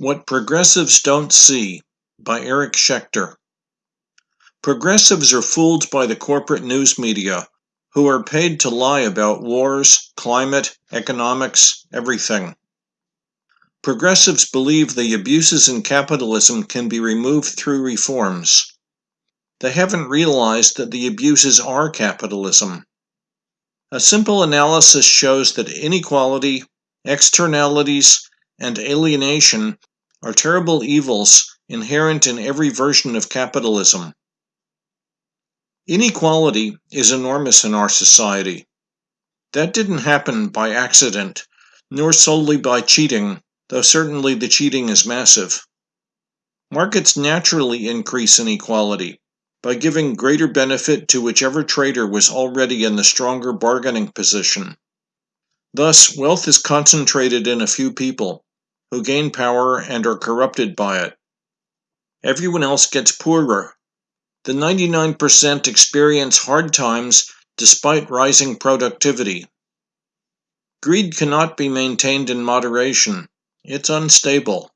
What Progressives Don't See by Eric Schechter. Progressives are fooled by the corporate news media, who are paid to lie about wars, climate, economics, everything. Progressives believe the abuses in capitalism can be removed through reforms. They haven't realized that the abuses are capitalism. A simple analysis shows that inequality, externalities, and alienation are terrible evils inherent in every version of capitalism. Inequality is enormous in our society. That didn't happen by accident, nor solely by cheating, though certainly the cheating is massive. Markets naturally increase inequality by giving greater benefit to whichever trader was already in the stronger bargaining position. Thus, wealth is concentrated in a few people, who gain power and are corrupted by it. Everyone else gets poorer. The 99% experience hard times despite rising productivity. Greed cannot be maintained in moderation. It's unstable.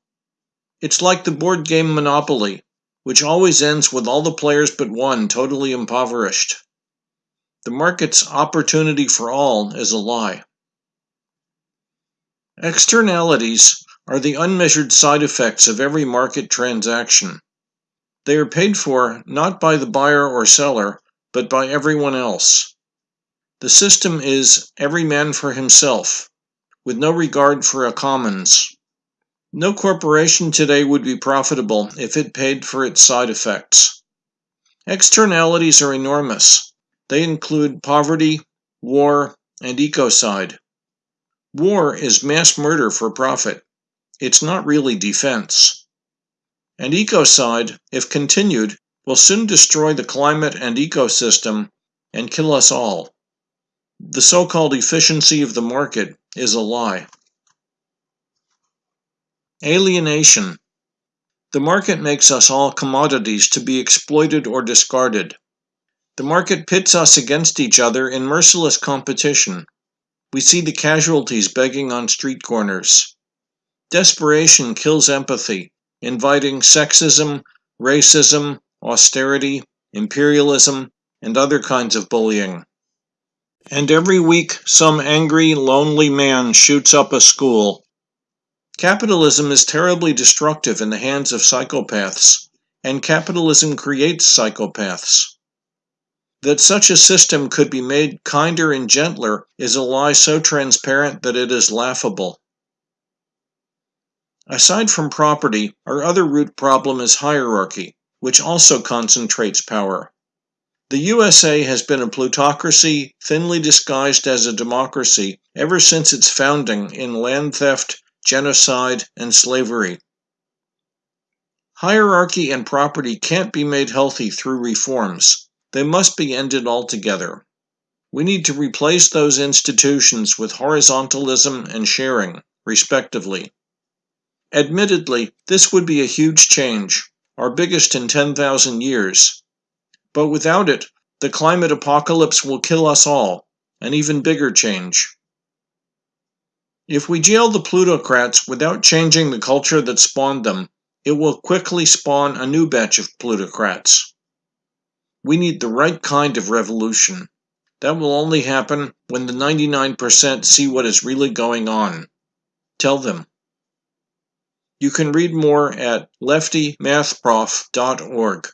It's like the board game Monopoly, which always ends with all the players but one totally impoverished. The market's opportunity for all is a lie. Externalities are the unmeasured side effects of every market transaction. They are paid for not by the buyer or seller, but by everyone else. The system is every man for himself, with no regard for a commons. No corporation today would be profitable if it paid for its side effects. Externalities are enormous. They include poverty, war, and ecocide. War is mass murder for profit. It's not really defense. And ecocide, if continued, will soon destroy the climate and ecosystem and kill us all. The so-called efficiency of the market is a lie. Alienation. The market makes us all commodities to be exploited or discarded. The market pits us against each other in merciless competition. We see the casualties begging on street corners. Desperation kills empathy, inviting sexism, racism, austerity, imperialism, and other kinds of bullying. And every week, some angry, lonely man shoots up a school. Capitalism is terribly destructive in the hands of psychopaths, and capitalism creates psychopaths. That such a system could be made kinder and gentler is a lie so transparent that it is laughable. Aside from property, our other root problem is hierarchy, which also concentrates power. The USA has been a plutocracy thinly disguised as a democracy ever since its founding in land theft, genocide, and slavery. Hierarchy and property can't be made healthy through reforms. They must be ended altogether. We need to replace those institutions with horizontalism and sharing, respectively. Admittedly, this would be a huge change, our biggest in 10,000 years. But without it, the climate apocalypse will kill us all, an even bigger change. If we jail the plutocrats without changing the culture that spawned them, it will quickly spawn a new batch of plutocrats. We need the right kind of revolution. That will only happen when the 99% see what is really going on. Tell them. You can read more at leftymathprof.org.